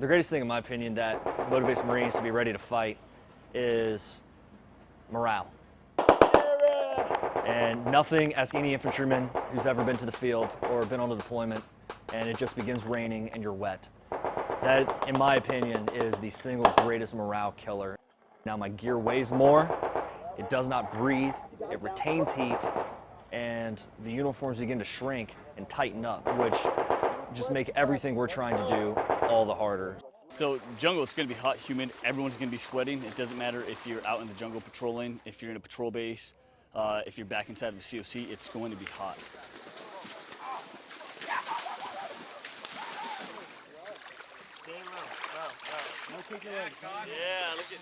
The greatest thing, in my opinion, that motivates Marines to be ready to fight is morale. And nothing, ask any infantryman who's ever been to the field or been on a deployment, and it just begins raining and you're wet. That, in my opinion, is the single greatest morale killer. Now my gear weighs more, it does not breathe, it retains heat, and the uniforms begin to shrink and tighten up, which just make everything we're trying to do all the harder. So jungle, it's going to be hot, humid. Everyone's going to be sweating. It doesn't matter if you're out in the jungle patrolling, if you're in a patrol base, uh, if you're back inside of a COC, it's going to be hot. Yeah, look at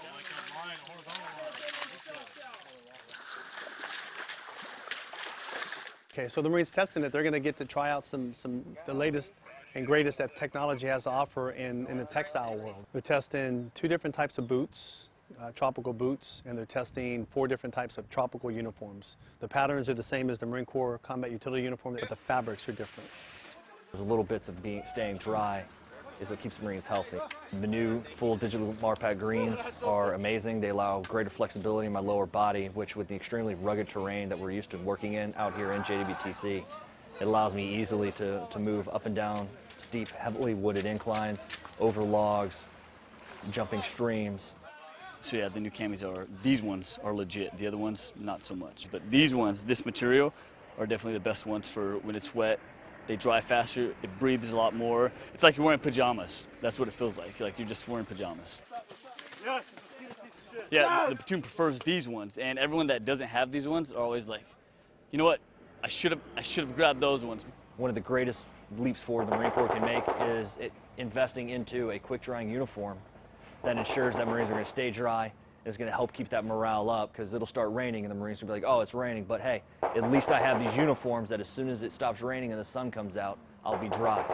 Okay, so the Marines testing it, they're going to get to try out some, some the latest and greatest that technology has to offer in, in the textile world. They're testing two different types of boots, uh, tropical boots, and they're testing four different types of tropical uniforms. The patterns are the same as the Marine Corps combat utility uniform, but the fabrics are different. The little bits of being staying dry is what keeps Marines healthy. The new full digital Marpat greens are amazing. They allow greater flexibility in my lower body, which with the extremely rugged terrain that we're used to working in out here in JWTC, it allows me easily to, to move up and down steep, heavily wooded inclines, over logs, jumping streams. So yeah, the new camis are, these ones are legit. The other ones, not so much. But these ones, this material, are definitely the best ones for when it's wet. They dry faster, it breathes a lot more. It's like you're wearing pajamas. That's what it feels like, like you're just wearing pajamas. Yeah, the platoon prefers these ones, and everyone that doesn't have these ones are always like, you know what, I should have I should have grabbed those ones. One of the greatest leaps forward the Marine Corps can make is it, investing into a quick drying uniform that ensures that Marines are going to stay dry, is going to help keep that morale up because it'll start raining and the Marines will be like, oh, it's raining, but hey, at least I have these uniforms that as soon as it stops raining and the sun comes out, I'll be dry.